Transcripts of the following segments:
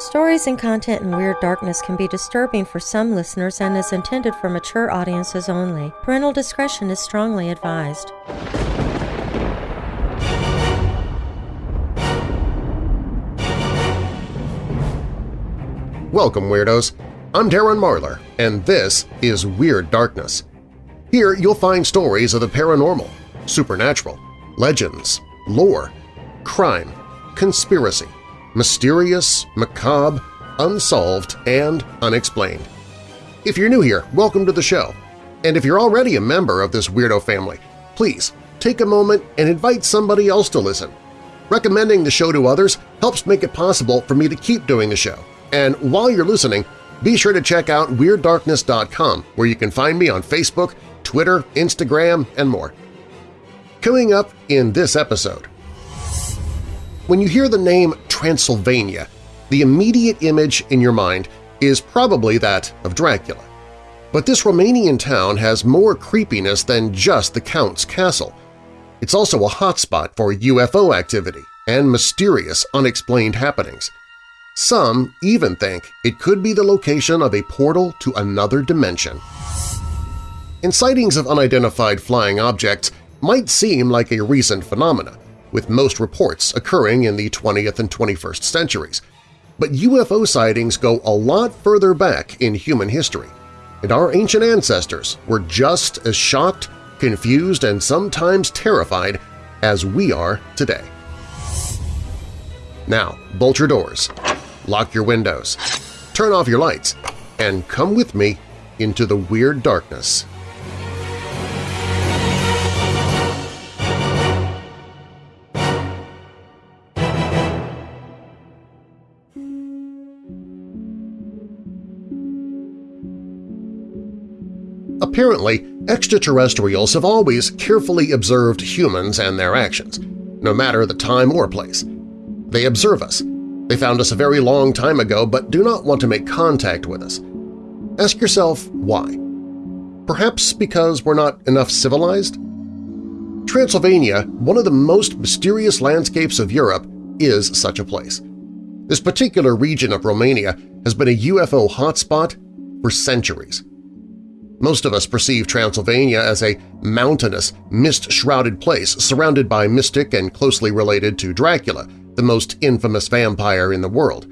Stories and content in Weird Darkness can be disturbing for some listeners and is intended for mature audiences only. Parental discretion is strongly advised. Welcome, Weirdos! I'm Darren Marlar, and this is Weird Darkness. Here you'll find stories of the paranormal, supernatural, legends, lore, crime, conspiracy, mysterious, macabre, unsolved, and unexplained. If you're new here, welcome to the show. And if you're already a member of this weirdo family, please take a moment and invite somebody else to listen. Recommending the show to others helps make it possible for me to keep doing the show. And while you're listening, be sure to check out WeirdDarkness.com where you can find me on Facebook, Twitter, Instagram, and more. Coming up in this episode… When you hear the name Transylvania, the immediate image in your mind is probably that of Dracula. But this Romanian town has more creepiness than just the Count's castle. It's also a hotspot for UFO activity and mysterious unexplained happenings. Some even think it could be the location of a portal to another dimension. And sightings of unidentified flying objects might seem like a recent phenomena, with most reports occurring in the 20th and 21st centuries. But UFO sightings go a lot further back in human history, and our ancient ancestors were just as shocked, confused, and sometimes terrified as we are today. Now, bolt your doors, lock your windows, turn off your lights, and come with me into the weird darkness Apparently, extraterrestrials have always carefully observed humans and their actions, no matter the time or place. They observe us. They found us a very long time ago but do not want to make contact with us. Ask yourself why. Perhaps because we're not enough civilized? Transylvania, one of the most mysterious landscapes of Europe, is such a place. This particular region of Romania has been a UFO hotspot for centuries. Most of us perceive Transylvania as a mountainous, mist-shrouded place surrounded by mystic and closely related to Dracula, the most infamous vampire in the world.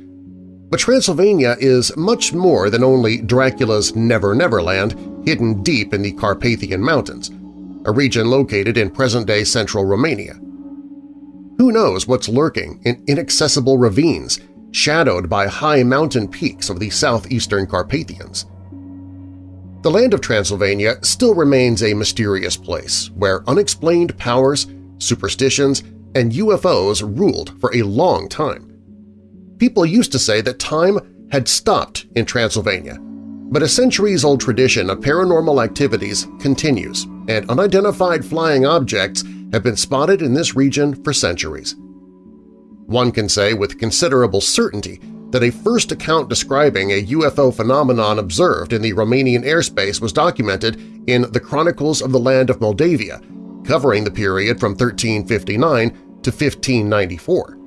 But Transylvania is much more than only Dracula's Never Never Land hidden deep in the Carpathian Mountains, a region located in present-day central Romania. Who knows what's lurking in inaccessible ravines shadowed by high mountain peaks of the southeastern Carpathians? The land of Transylvania still remains a mysterious place where unexplained powers, superstitions, and UFOs ruled for a long time. People used to say that time had stopped in Transylvania, but a centuries-old tradition of paranormal activities continues, and unidentified flying objects have been spotted in this region for centuries. One can say with considerable certainty that a first account describing a UFO phenomenon observed in the Romanian airspace was documented in the Chronicles of the Land of Moldavia, covering the period from 1359 to 1594.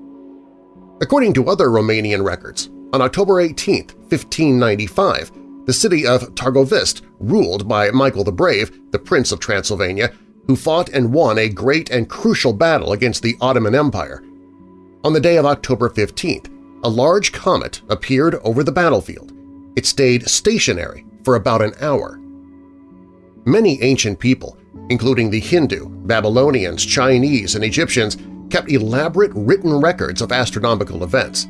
According to other Romanian records, on October 18, 1595, the city of Targovist, ruled by Michael the Brave, the Prince of Transylvania, who fought and won a great and crucial battle against the Ottoman Empire. On the day of October 15th, a large comet appeared over the battlefield. It stayed stationary for about an hour. Many ancient people, including the Hindu, Babylonians, Chinese, and Egyptians, kept elaborate written records of astronomical events.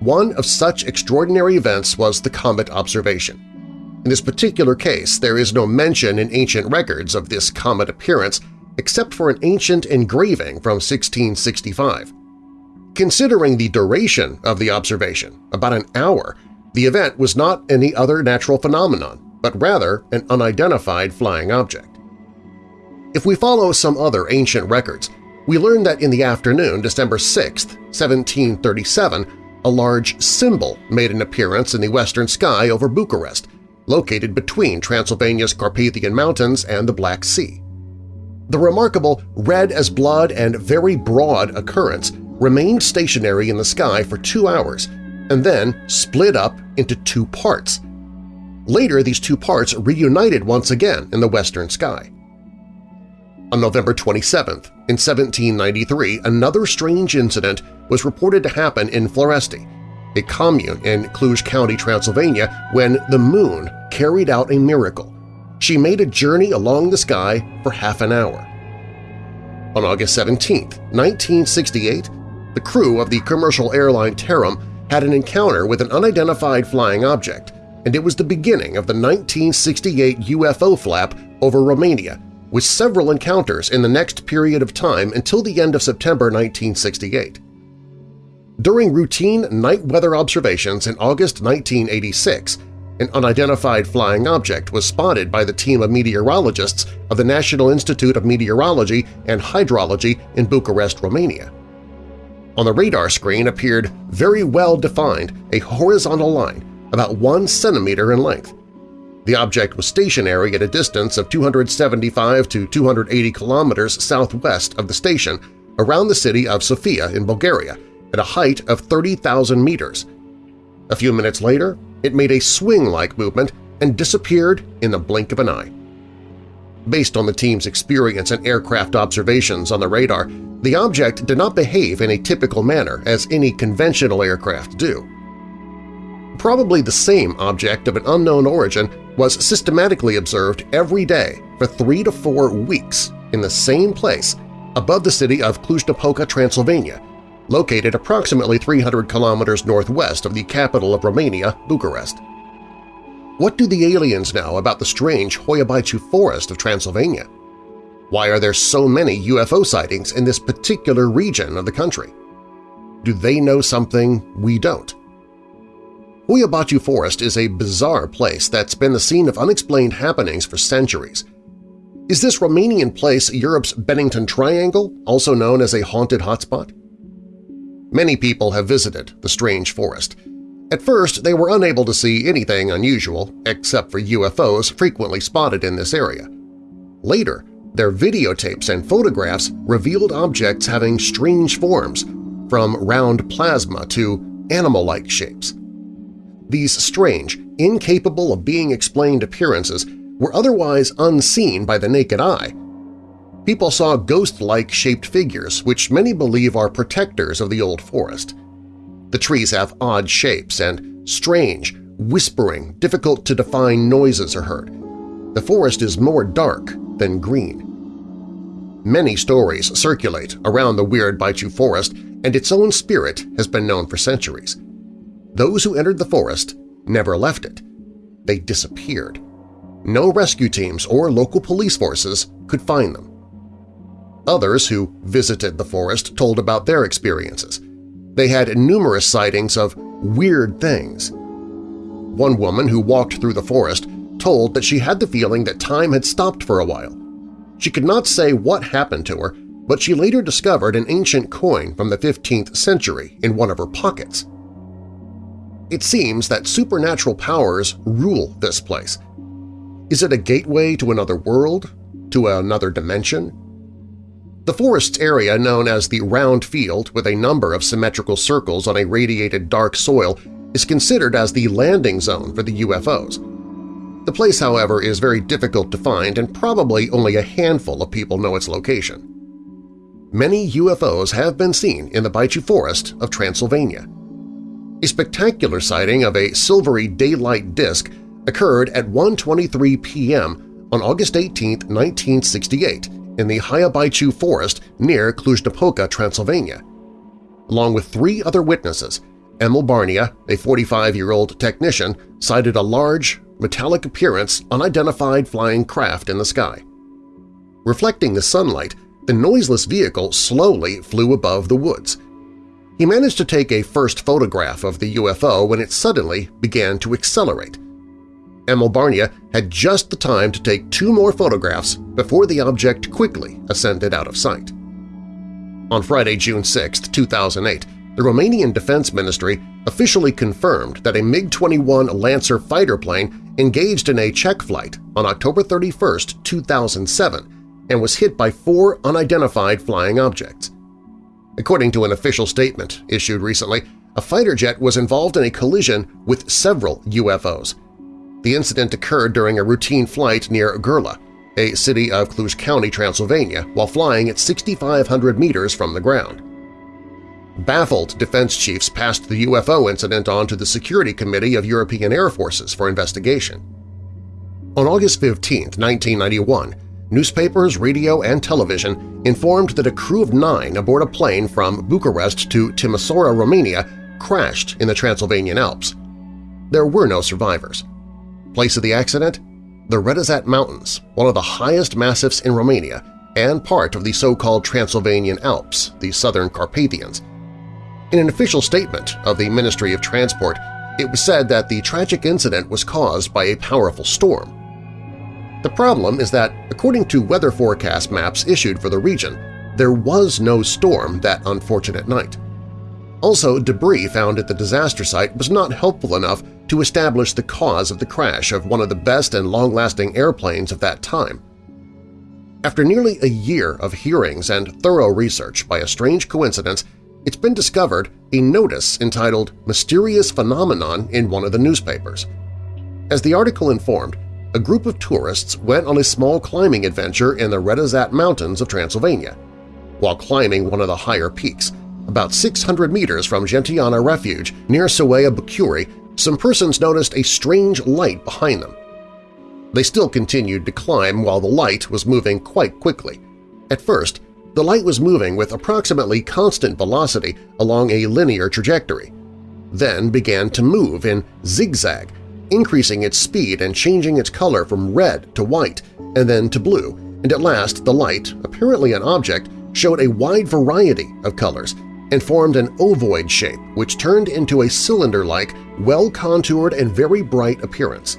One of such extraordinary events was the comet observation. In this particular case, there is no mention in ancient records of this comet appearance except for an ancient engraving from 1665. Considering the duration of the observation, about an hour, the event was not any other natural phenomenon, but rather an unidentified flying object. If we follow some other ancient records, we learn that in the afternoon, December 6, 1737, a large symbol made an appearance in the western sky over Bucharest, located between Transylvania's Carpathian Mountains and the Black Sea. The remarkable red as blood and very broad occurrence remained stationary in the sky for two hours and then split up into two parts. Later, these two parts reunited once again in the western sky. On November 27, in 1793, another strange incident was reported to happen in Floresti, a commune in Cluj County, Transylvania, when the moon carried out a miracle. She made a journey along the sky for half an hour. On August 17, 1968, the crew of the commercial airline Tarom had an encounter with an unidentified flying object, and it was the beginning of the 1968 UFO flap over Romania, with several encounters in the next period of time until the end of September 1968. During routine night weather observations in August 1986, an unidentified flying object was spotted by the team of meteorologists of the National Institute of Meteorology and Hydrology in Bucharest, Romania. On the radar screen appeared very well-defined a horizontal line about one centimeter in length. The object was stationary at a distance of 275 to 280 kilometers southwest of the station around the city of Sofia in Bulgaria at a height of 30,000 meters. A few minutes later, it made a swing-like movement and disappeared in the blink of an eye. Based on the team's experience and aircraft observations on the radar, the object did not behave in a typical manner as any conventional aircraft do. Probably the same object of an unknown origin was systematically observed every day for three to four weeks in the same place above the city of Cluj-Napoca, Transylvania, located approximately 300 kilometers northwest of the capital of Romania, Bucharest. What do the aliens know about the strange Hoia forest of Transylvania? Why are there so many UFO sightings in this particular region of the country? Do they know something we don't? Hoia Forest is a bizarre place that's been the scene of unexplained happenings for centuries. Is this Romanian place Europe's Bennington Triangle, also known as a haunted hotspot? Many people have visited the strange forest. At first, they were unable to see anything unusual except for UFOs frequently spotted in this area. Later, their videotapes and photographs revealed objects having strange forms, from round plasma to animal-like shapes. These strange, incapable of being explained appearances were otherwise unseen by the naked eye, people saw ghost-like shaped figures which many believe are protectors of the old forest. The trees have odd shapes and strange, whispering, difficult-to-define noises are heard. The forest is more dark than green. Many stories circulate around the weird Baciu forest and its own spirit has been known for centuries. Those who entered the forest never left it. They disappeared. No rescue teams or local police forces could find them. Others who visited the forest told about their experiences. They had numerous sightings of weird things. One woman who walked through the forest told that she had the feeling that time had stopped for a while. She could not say what happened to her, but she later discovered an ancient coin from the 15th century in one of her pockets. It seems that supernatural powers rule this place. Is it a gateway to another world? To another dimension? The forest's area, known as the Round Field with a number of symmetrical circles on a radiated dark soil, is considered as the landing zone for the UFOs. The place, however, is very difficult to find and probably only a handful of people know its location. Many UFOs have been seen in the Baciu Forest of Transylvania. A spectacular sighting of a silvery daylight disk occurred at 1.23 p.m. on August 18, 1968, in the Hoia Baciu forest near Cluj-Napoca, Transylvania. Along with three other witnesses, Emil Barnea, a 45-year-old technician, sighted a large, metallic appearance unidentified flying craft in the sky. Reflecting the sunlight, the noiseless vehicle slowly flew above the woods. He managed to take a first photograph of the UFO when it suddenly began to accelerate. Emil Barnea had just the time to take two more photographs before the object quickly ascended out of sight. On Friday, June 6, 2008, the Romanian Defense Ministry officially confirmed that a MiG-21 Lancer fighter plane engaged in a check flight on October 31, 2007 and was hit by four unidentified flying objects. According to an official statement issued recently, a fighter jet was involved in a collision with several UFOs. The incident occurred during a routine flight near Gurla, a city of Cluj County, Transylvania, while flying at 6,500 meters from the ground. Baffled defense chiefs passed the UFO incident on to the Security Committee of European Air Forces for investigation. On August 15, 1991, newspapers, radio, and television informed that a crew of nine aboard a plane from Bucharest to Timisoara, Romania crashed in the Transylvanian Alps. There were no survivors. Place of the accident? The Retezat Mountains, one of the highest massifs in Romania and part of the so-called Transylvanian Alps, the Southern Carpathians. In an official statement of the Ministry of Transport, it was said that the tragic incident was caused by a powerful storm. The problem is that, according to weather forecast maps issued for the region, there was no storm that unfortunate night. Also, debris found at the disaster site was not helpful enough to establish the cause of the crash of one of the best and long-lasting airplanes of that time. After nearly a year of hearings and thorough research by a strange coincidence, it's been discovered a notice entitled Mysterious Phenomenon in one of the newspapers. As the article informed, a group of tourists went on a small climbing adventure in the Retezat Mountains of Transylvania. While climbing one of the higher peaks, about 600 meters from Gentiana Refuge near Sowea Bucuri, some persons noticed a strange light behind them. They still continued to climb while the light was moving quite quickly. At first, the light was moving with approximately constant velocity along a linear trajectory, then began to move in zigzag increasing its speed and changing its color from red to white and then to blue, and at last the light, apparently an object, showed a wide variety of colors and formed an ovoid shape which turned into a cylinder-like, well-contoured and very bright appearance.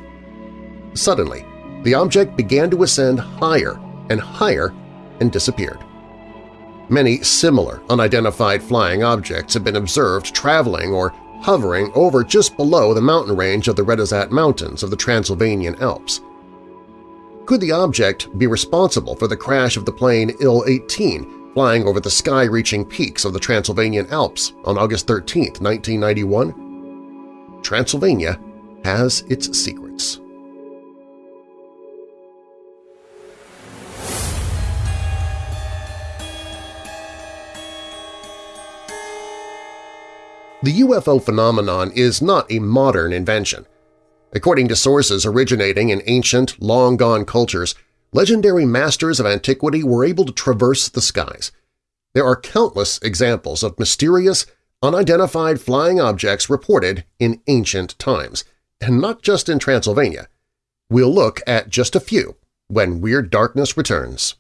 Suddenly, the object began to ascend higher and higher and disappeared. Many similar unidentified flying objects have been observed traveling or hovering over just below the mountain range of the Retezat Mountains of the Transylvanian Alps. Could the object be responsible for the crash of the plane Il-18 flying over the sky-reaching peaks of the Transylvanian Alps on August 13, 1991? Transylvania has its secrets. The UFO phenomenon is not a modern invention. According to sources originating in ancient, long-gone cultures, legendary masters of antiquity were able to traverse the skies. There are countless examples of mysterious, unidentified flying objects reported in ancient times, and not just in Transylvania. We'll look at just a few when Weird Darkness returns.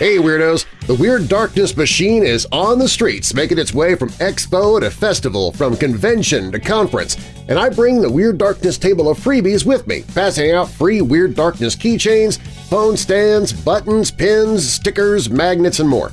Hey Weirdos! The Weird Darkness machine is on the streets, making its way from expo to festival, from convention to conference, and I bring the Weird Darkness table of freebies with me, passing out free Weird Darkness keychains, phone stands, buttons, pins, stickers, magnets, and more.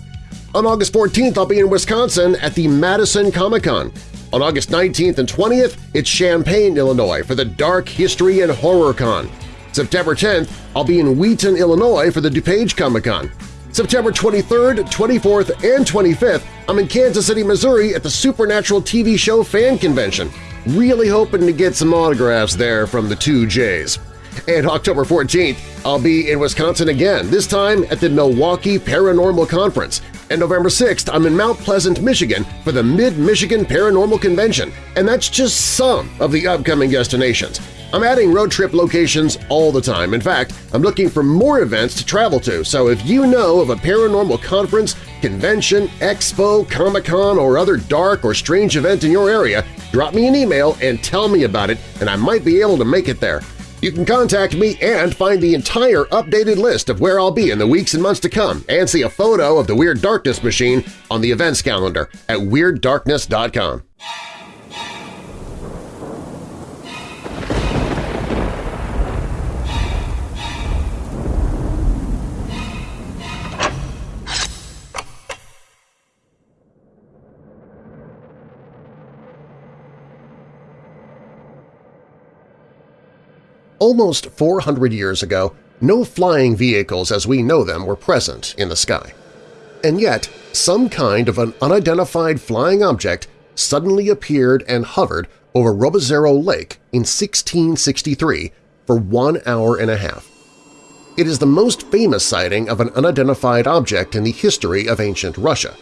On August 14th, I'll be in Wisconsin at the Madison Comic-Con. On August 19th and 20th, it's Champaign, Illinois for the Dark History and Horror Con. September 10th, I'll be in Wheaton, Illinois for the DuPage Comic-Con. September 23rd, 24th, and 25th, I'm in Kansas City, Missouri at the Supernatural TV show fan convention. Really hoping to get some autographs there from the two J's. And October 14th, I'll be in Wisconsin again, this time at the Milwaukee Paranormal Conference. And November 6th, I'm in Mount Pleasant, Michigan for the Mid-Michigan Paranormal Convention, and that's just some of the upcoming destinations. I'm adding road trip locations all the time. In fact, I'm looking for more events to travel to, so if you know of a paranormal conference, convention, expo, Comic-Con, or other dark or strange event in your area, drop me an email and tell me about it, and I might be able to make it there. You can contact me and find the entire updated list of where I'll be in the weeks and months to come and see a photo of the Weird Darkness machine on the events calendar at WeirdDarkness.com. Almost 400 years ago, no flying vehicles as we know them were present in the sky. And yet, some kind of an unidentified flying object suddenly appeared and hovered over Robozero Lake in 1663 for one hour and a half. It is the most famous sighting of an unidentified object in the history of ancient Russia.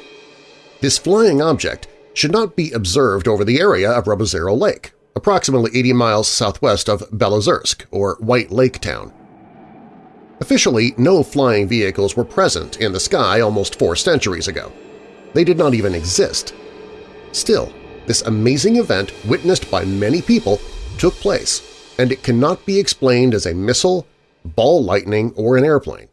This flying object should not be observed over the area of Robozero Lake, approximately 80 miles southwest of Belozersk, or White Lake Town. Officially, no flying vehicles were present in the sky almost four centuries ago. They did not even exist. Still, this amazing event witnessed by many people took place, and it cannot be explained as a missile, ball lightning, or an airplane.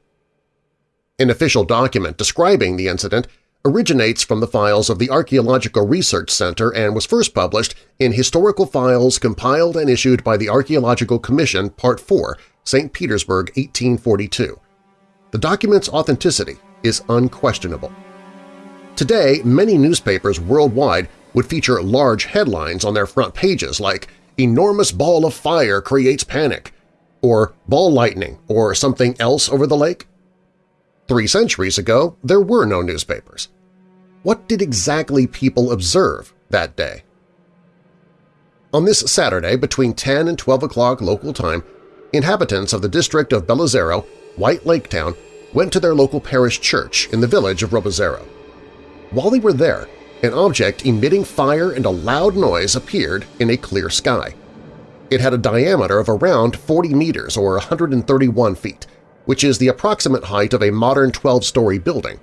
An official document describing the incident originates from the files of the Archaeological Research Center and was first published in Historical Files compiled and issued by the Archaeological Commission Part 4, St. Petersburg, 1842. The document's authenticity is unquestionable. Today, many newspapers worldwide would feature large headlines on their front pages like "Enormous ball of fire creates panic" or "Ball lightning" or something else over the lake. Three centuries ago, there were no newspapers. What did exactly people observe that day? On this Saturday between 10 and 12 o'clock local time, inhabitants of the district of Belozero, White Lake Town, went to their local parish church in the village of Robozero. While they were there, an object emitting fire and a loud noise appeared in a clear sky. It had a diameter of around 40 meters or 131 feet, which is the approximate height of a modern 12-story building.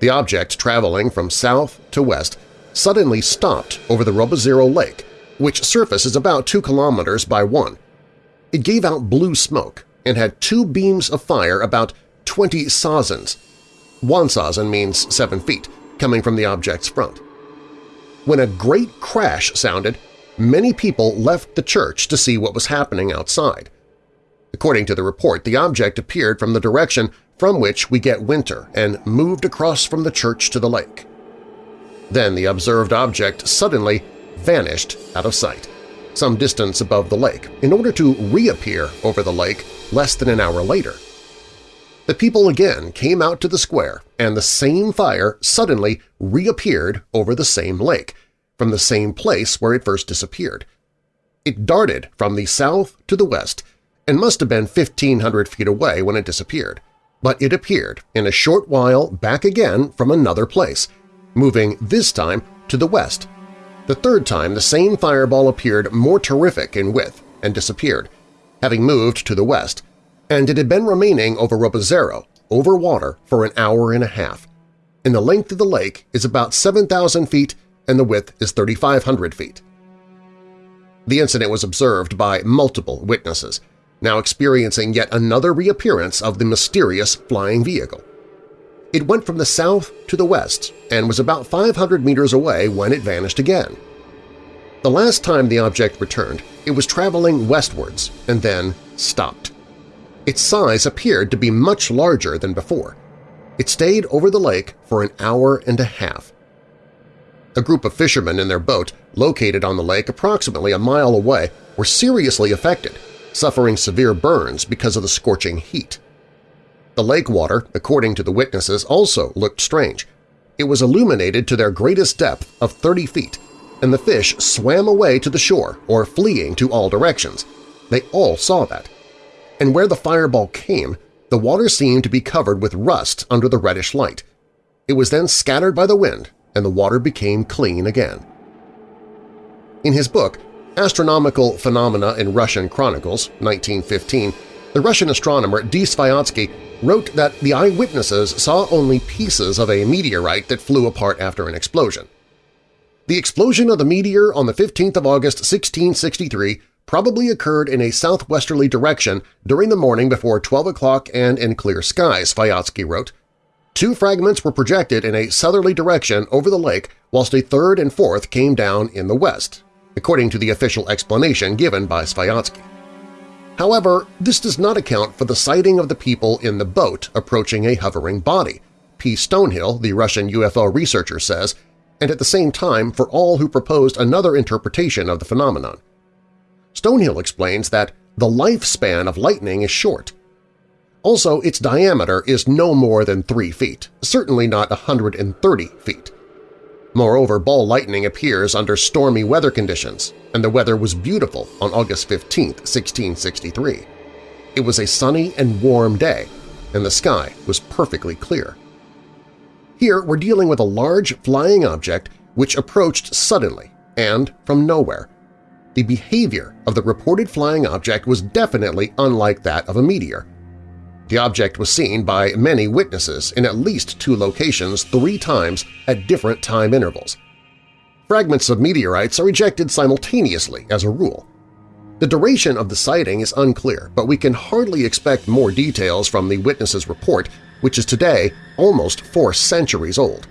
The object traveling from south to west suddenly stopped over the Robozero Lake, which surface is about 2 kilometers by 1. It gave out blue smoke and had two beams of fire about 20 sazens. One sazen means 7 feet, coming from the object's front. When a great crash sounded, many people left the church to see what was happening outside. According to the report, the object appeared from the direction from which we get winter and moved across from the church to the lake. Then the observed object suddenly vanished out of sight, some distance above the lake, in order to reappear over the lake less than an hour later. The people again came out to the square, and the same fire suddenly reappeared over the same lake, from the same place where it first disappeared. It darted from the south to the west and must have been 1,500 feet away when it disappeared, but it appeared in a short while back again from another place, moving this time to the west. The third time the same fireball appeared more terrific in width and disappeared, having moved to the west, and it had been remaining over Robozero, over water, for an hour and a half. And the length of the lake is about 7,000 feet and the width is 3,500 feet. The incident was observed by multiple witnesses, now experiencing yet another reappearance of the mysterious flying vehicle. It went from the south to the west and was about 500 meters away when it vanished again. The last time the object returned, it was traveling westwards and then stopped. Its size appeared to be much larger than before. It stayed over the lake for an hour and a half. A group of fishermen in their boat, located on the lake approximately a mile away, were seriously affected, suffering severe burns because of the scorching heat. The lake water, according to the witnesses, also looked strange. It was illuminated to their greatest depth of 30 feet, and the fish swam away to the shore or fleeing to all directions. They all saw that and where the fireball came, the water seemed to be covered with rust under the reddish light. It was then scattered by the wind, and the water became clean again. In his book, Astronomical Phenomena in Russian Chronicles, 1915, the Russian astronomer D. Sviatsky wrote that the eyewitnesses saw only pieces of a meteorite that flew apart after an explosion. The explosion of the meteor on the 15th of August 1663 probably occurred in a southwesterly direction during the morning before 12 o'clock and in clear skies, Sviatsky wrote. Two fragments were projected in a southerly direction over the lake whilst a third and fourth came down in the west, according to the official explanation given by Sviatsky. However, this does not account for the sighting of the people in the boat approaching a hovering body, P. Stonehill, the Russian UFO researcher, says, and at the same time for all who proposed another interpretation of the phenomenon. Stonehill explains that the lifespan of lightning is short. Also, its diameter is no more than 3 feet, certainly not 130 feet. Moreover, ball lightning appears under stormy weather conditions, and the weather was beautiful on August 15, 1663. It was a sunny and warm day, and the sky was perfectly clear. Here we're dealing with a large flying object which approached suddenly and from nowhere. The behavior of the reported flying object was definitely unlike that of a meteor. The object was seen by many witnesses in at least two locations three times at different time intervals. Fragments of meteorites are ejected simultaneously as a rule. The duration of the sighting is unclear, but we can hardly expect more details from the witness's report, which is today almost four centuries old.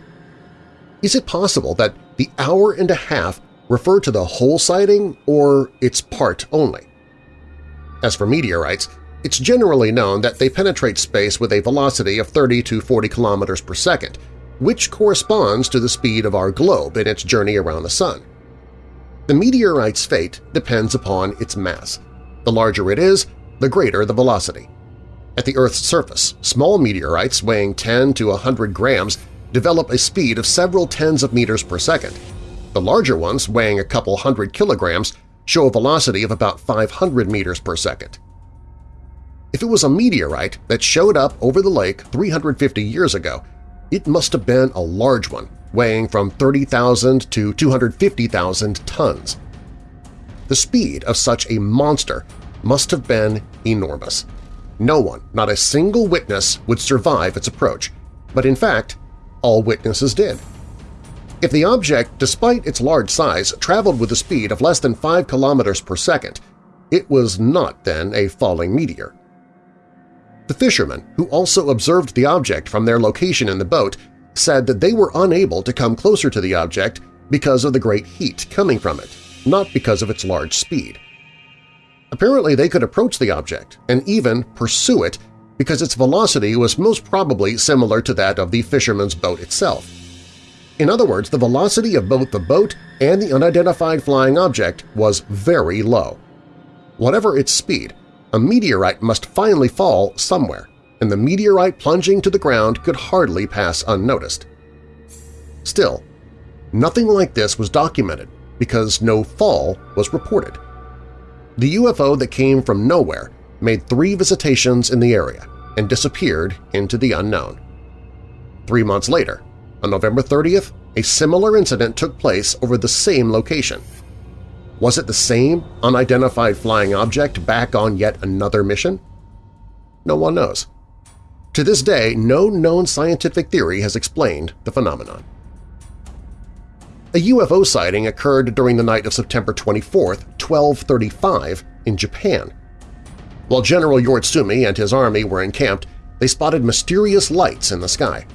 Is it possible that the hour and a half refer to the whole sighting or its part only? As for meteorites, it's generally known that they penetrate space with a velocity of 30 to 40 kilometers per second, which corresponds to the speed of our globe in its journey around the Sun. The meteorite's fate depends upon its mass. The larger it is, the greater the velocity. At the Earth's surface, small meteorites weighing 10 to 100 grams develop a speed of several tens of meters per second. The larger ones, weighing a couple hundred kilograms, show a velocity of about 500 meters per second. If it was a meteorite that showed up over the lake 350 years ago, it must have been a large one, weighing from 30,000 to 250,000 tons. The speed of such a monster must have been enormous. No one, not a single witness, would survive its approach, but in fact, all witnesses did. If the object, despite its large size, traveled with a speed of less than 5 kilometers per second, it was not then a falling meteor. The fishermen, who also observed the object from their location in the boat, said that they were unable to come closer to the object because of the great heat coming from it, not because of its large speed. Apparently they could approach the object and even pursue it because its velocity was most probably similar to that of the fisherman's boat itself. In other words, the velocity of both the boat and the unidentified flying object was very low. Whatever its speed, a meteorite must finally fall somewhere, and the meteorite plunging to the ground could hardly pass unnoticed. Still, nothing like this was documented because no fall was reported. The UFO that came from nowhere made three visitations in the area and disappeared into the unknown. Three months later, on November 30th, a similar incident took place over the same location – was it the same unidentified flying object back on yet another mission? No one knows. To this day, no known scientific theory has explained the phenomenon. A UFO sighting occurred during the night of September 24, 1235, in Japan. While General Yoritsumi and his army were encamped, they spotted mysterious lights in the sky.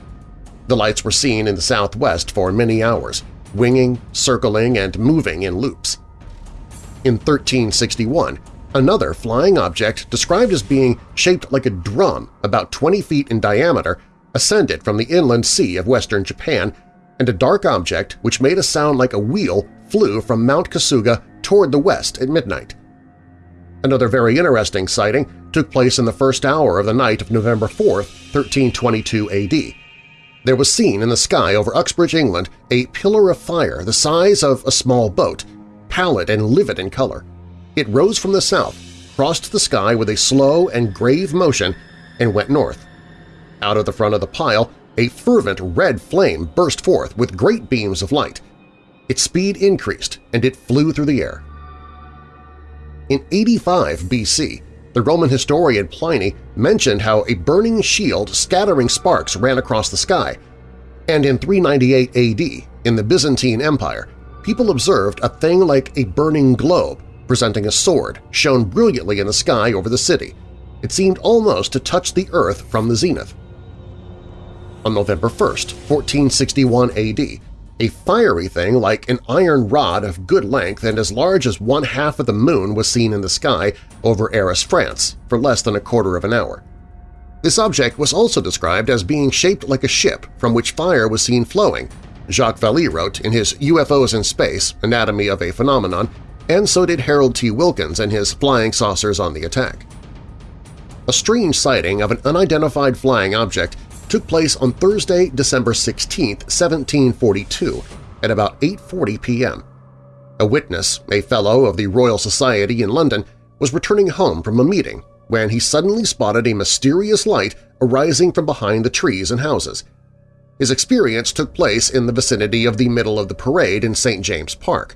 The lights were seen in the southwest for many hours, winging, circling, and moving in loops in 1361, another flying object described as being shaped like a drum about 20 feet in diameter ascended from the inland sea of western Japan, and a dark object which made a sound like a wheel flew from Mount Kasuga toward the west at midnight. Another very interesting sighting took place in the first hour of the night of November 4, 1322 AD. There was seen in the sky over Uxbridge, England, a pillar of fire the size of a small boat pallid and livid in color. It rose from the south, crossed the sky with a slow and grave motion, and went north. Out of the front of the pile, a fervent red flame burst forth with great beams of light. Its speed increased, and it flew through the air. In 85 BC, the Roman historian Pliny mentioned how a burning shield scattering sparks ran across the sky, and in 398 AD, in the Byzantine Empire, people observed a thing like a burning globe presenting a sword shone brilliantly in the sky over the city. It seemed almost to touch the earth from the zenith. On November 1, 1461 AD, a fiery thing like an iron rod of good length and as large as one half of the moon was seen in the sky over Arras, France, for less than a quarter of an hour. This object was also described as being shaped like a ship from which fire was seen flowing, Jacques Vallée wrote in his UFOs in Space – Anatomy of a Phenomenon and so did Harold T. Wilkins in his flying saucers on the attack. A strange sighting of an unidentified flying object took place on Thursday, December 16, 1742, at about 8.40 p.m. A witness, a Fellow of the Royal Society in London, was returning home from a meeting when he suddenly spotted a mysterious light arising from behind the trees and houses. His experience took place in the vicinity of the middle of the parade in St. James Park.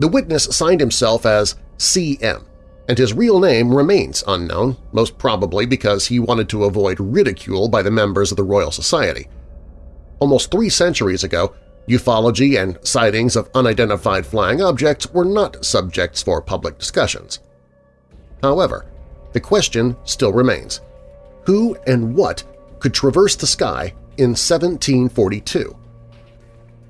The witness signed himself as C.M., and his real name remains unknown, most probably because he wanted to avoid ridicule by the members of the Royal Society. Almost three centuries ago, ufology and sightings of unidentified flying objects were not subjects for public discussions. However, the question still remains. Who and what could traverse the sky in 1742?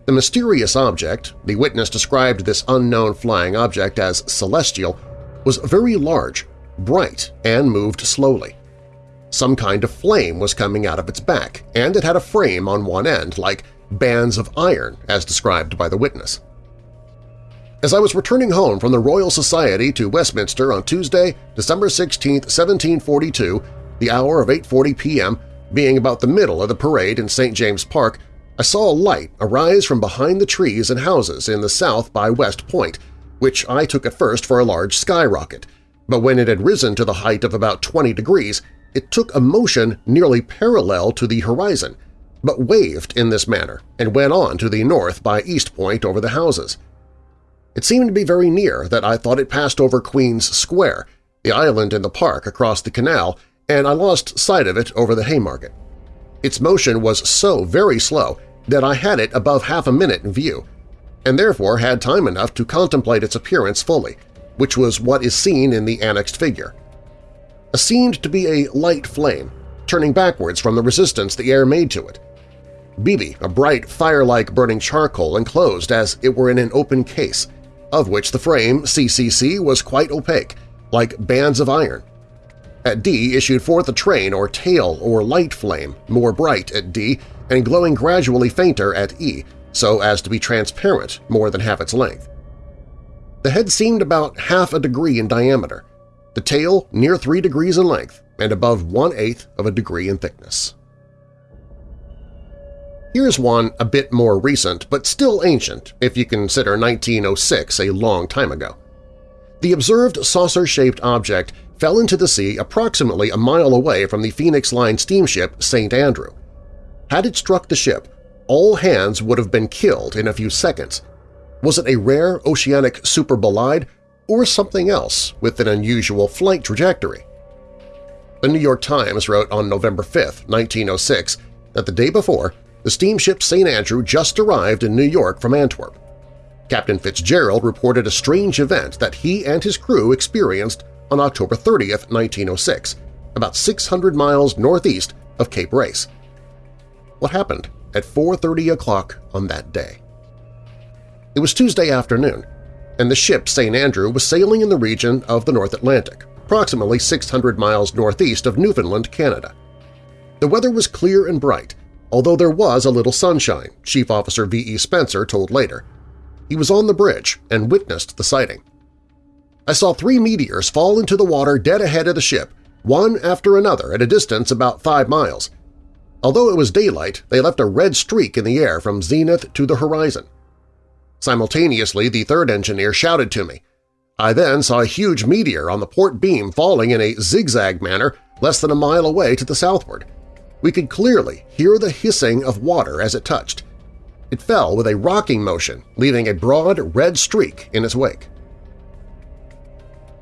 The mysterious object, the witness described this unknown flying object as celestial, was very large, bright, and moved slowly. Some kind of flame was coming out of its back, and it had a frame on one end, like bands of iron, as described by the witness. As I was returning home from the Royal Society to Westminster on Tuesday, December 16, 1742, the hour of 8.40 p.m., being about the middle of the parade in St. James Park, I saw a light arise from behind the trees and houses in the south by West Point, which I took at first for a large skyrocket, but when it had risen to the height of about 20 degrees, it took a motion nearly parallel to the horizon, but waved in this manner and went on to the north by East Point over the houses. It seemed to be very near that I thought it passed over Queen's Square, the island in the park across the canal, and I lost sight of it over the Haymarket. Its motion was so very slow that I had it above half a minute in view, and therefore had time enough to contemplate its appearance fully, which was what is seen in the annexed figure. It seemed to be a light flame, turning backwards from the resistance the air made to it. Bibi, a bright, fire-like burning charcoal enclosed as it were in an open case, of which the frame, CCC, was quite opaque, like bands of iron. At D issued forth a train or tail or light flame, more bright at D and glowing gradually fainter at E, so as to be transparent more than half its length. The head seemed about half a degree in diameter, the tail near three degrees in length and above one-eighth of a degree in thickness. Here's one a bit more recent but still ancient if you consider 1906 a long time ago. The observed saucer-shaped object fell into the sea approximately a mile away from the Phoenix Line steamship St. Andrew. Had it struck the ship, all hands would have been killed in a few seconds. Was it a rare oceanic superbolide or something else with an unusual flight trajectory? The New York Times wrote on November 5, 1906, that the day before, the steamship St. Andrew just arrived in New York from Antwerp. Captain Fitzgerald reported a strange event that he and his crew experienced on October 30, 1906, about 600 miles northeast of Cape Race. What happened? at 4.30 o'clock on that day. It was Tuesday afternoon, and the ship St. Andrew was sailing in the region of the North Atlantic, approximately 600 miles northeast of Newfoundland, Canada. The weather was clear and bright, although there was a little sunshine, Chief Officer V.E. Spencer told later. He was on the bridge and witnessed the sighting. I saw three meteors fall into the water dead ahead of the ship, one after another at a distance about five miles, Although it was daylight, they left a red streak in the air from zenith to the horizon. Simultaneously, the third engineer shouted to me. I then saw a huge meteor on the port beam falling in a zigzag manner less than a mile away to the southward. We could clearly hear the hissing of water as it touched. It fell with a rocking motion, leaving a broad red streak in its wake.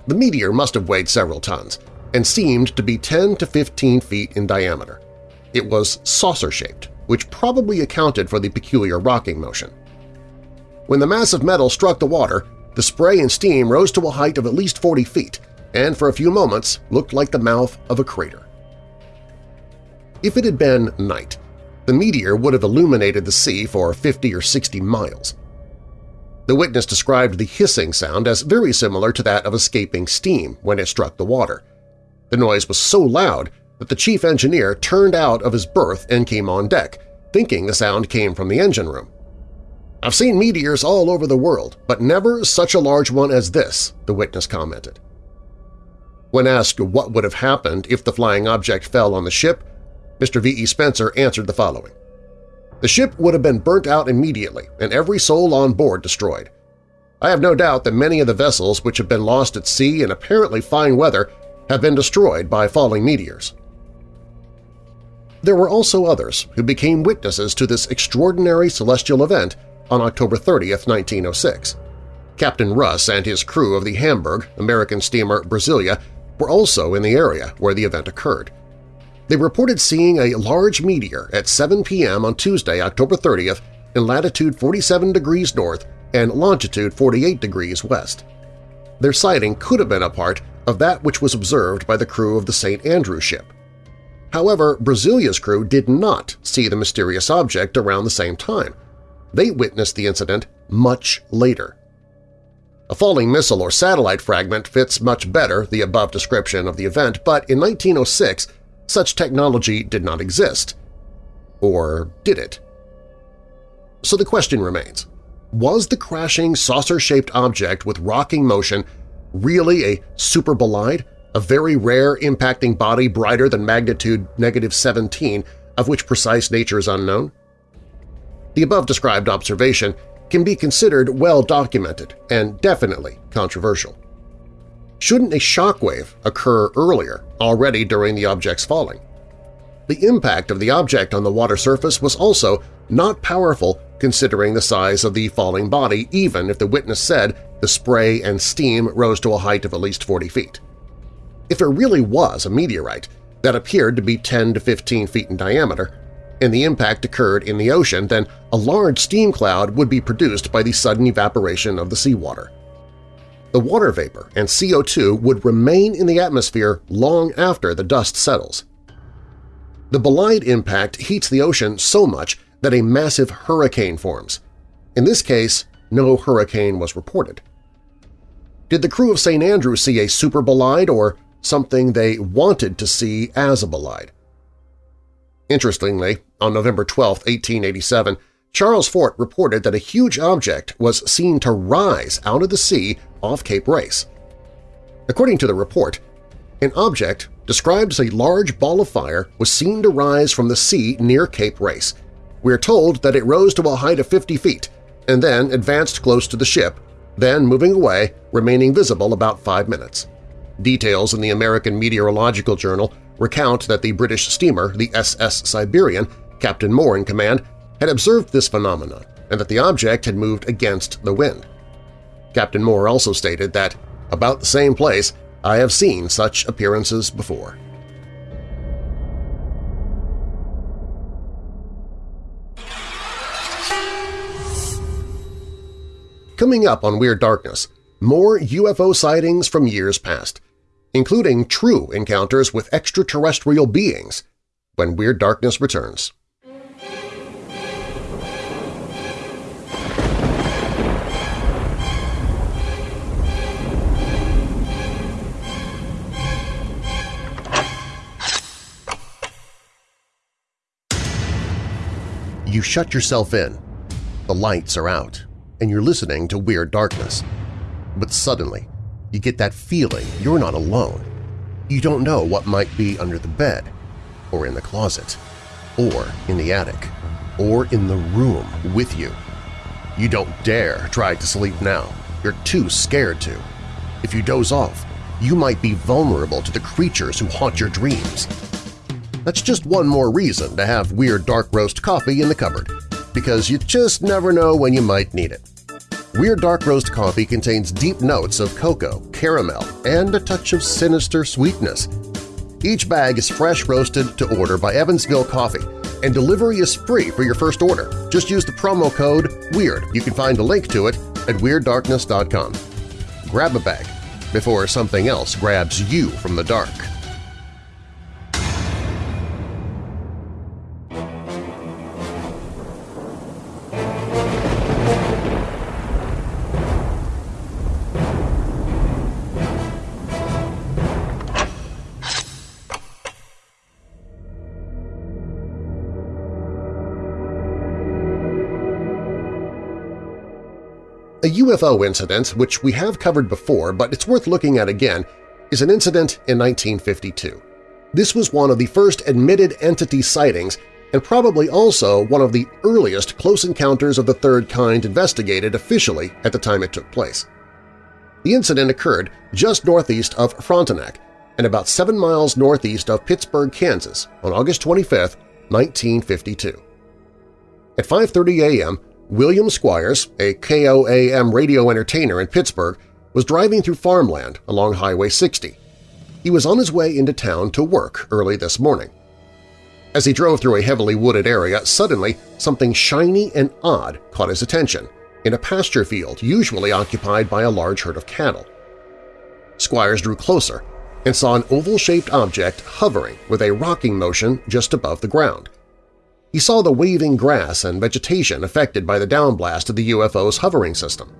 The meteor must have weighed several tons and seemed to be 10 to 15 feet in diameter. It was saucer-shaped, which probably accounted for the peculiar rocking motion. When the mass of metal struck the water, the spray and steam rose to a height of at least 40 feet and for a few moments looked like the mouth of a crater. If it had been night, the meteor would have illuminated the sea for 50 or 60 miles. The witness described the hissing sound as very similar to that of escaping steam when it struck the water. The noise was so loud that the chief engineer turned out of his berth and came on deck, thinking the sound came from the engine room. I've seen meteors all over the world, but never such a large one as this, the witness commented. When asked what would have happened if the flying object fell on the ship, Mr. V. E. Spencer answered the following. The ship would have been burnt out immediately and every soul on board destroyed. I have no doubt that many of the vessels which have been lost at sea in apparently fine weather have been destroyed by falling meteors. There were also others who became witnesses to this extraordinary celestial event on October 30, 1906. Captain Russ and his crew of the Hamburg, American steamer Brasilia, were also in the area where the event occurred. They reported seeing a large meteor at 7 p.m. on Tuesday, October 30th in latitude 47 degrees north and longitude 48 degrees west. Their sighting could have been a part of that which was observed by the crew of the St. Andrew ship. However, Brasilia's crew did not see the mysterious object around the same time. They witnessed the incident much later. A falling missile or satellite fragment fits much better the above description of the event, but in 1906 such technology did not exist. Or did it? So the question remains, was the crashing saucer-shaped object with rocking motion really a super bolide, a very rare impacting body brighter than magnitude negative 17 of which precise nature is unknown? The above-described observation can be considered well documented and definitely controversial. Shouldn't a shockwave occur earlier, already during the object's falling? The impact of the object on the water surface was also not powerful considering the size of the falling body even if the witness said the spray and steam rose to a height of at least 40 feet. If it really was a meteorite that appeared to be 10 to 15 feet in diameter, and the impact occurred in the ocean, then a large steam cloud would be produced by the sudden evaporation of the seawater. The water vapor and CO2 would remain in the atmosphere long after the dust settles. The bolide impact heats the ocean so much that a massive hurricane forms. In this case, no hurricane was reported. Did the crew of St. Andrew see a super bolide or something they wanted to see as a bolide? Interestingly, on November 12, 1887, Charles Fort reported that a huge object was seen to rise out of the sea off Cape Race. According to the report, an object described as a large ball of fire was seen to rise from the sea near Cape Race. We are told that it rose to a height of 50 feet and then advanced close to the ship, then moving away, remaining visible about five minutes. Details in the American Meteorological Journal recount that the British steamer, the SS Siberian, Captain Moore in command, had observed this phenomenon and that the object had moved against the wind. Captain Moore also stated that, about the same place, I have seen such appearances before. Coming up on Weird Darkness, more UFO sightings from years past – including true encounters with extraterrestrial beings, when Weird Darkness returns. You shut yourself in, the lights are out, and you're listening to Weird Darkness. But suddenly, you get that feeling you're not alone. You don't know what might be under the bed, or in the closet, or in the attic, or in the room with you. You don't dare try to sleep now. You're too scared to. If you doze off, you might be vulnerable to the creatures who haunt your dreams. That's just one more reason to have Weird Dark Roast coffee in the cupboard, because you just never know when you might need it. Weird Dark Roast coffee contains deep notes of cocoa, caramel, and a touch of sinister sweetness. Each bag is fresh roasted to order by Evansville Coffee, and delivery is free for your first order. Just use the promo code WEIRD. You can find a link to it at WeirdDarkness.com. Grab a bag before something else grabs you from the dark. UFO incident, which we have covered before but it's worth looking at again, is an incident in 1952. This was one of the first admitted entity sightings and probably also one of the earliest close encounters of the third kind investigated officially at the time it took place. The incident occurred just northeast of Frontenac and about seven miles northeast of Pittsburg, Kansas on August 25, 1952. At 5.30 a.m., William Squires, a KOAM radio entertainer in Pittsburg, was driving through farmland along Highway 60. He was on his way into town to work early this morning. As he drove through a heavily wooded area, suddenly something shiny and odd caught his attention in a pasture field usually occupied by a large herd of cattle. Squires drew closer and saw an oval-shaped object hovering with a rocking motion just above the ground. He saw the waving grass and vegetation affected by the downblast of the UFO's hovering system.